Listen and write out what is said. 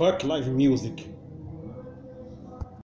fuck live music.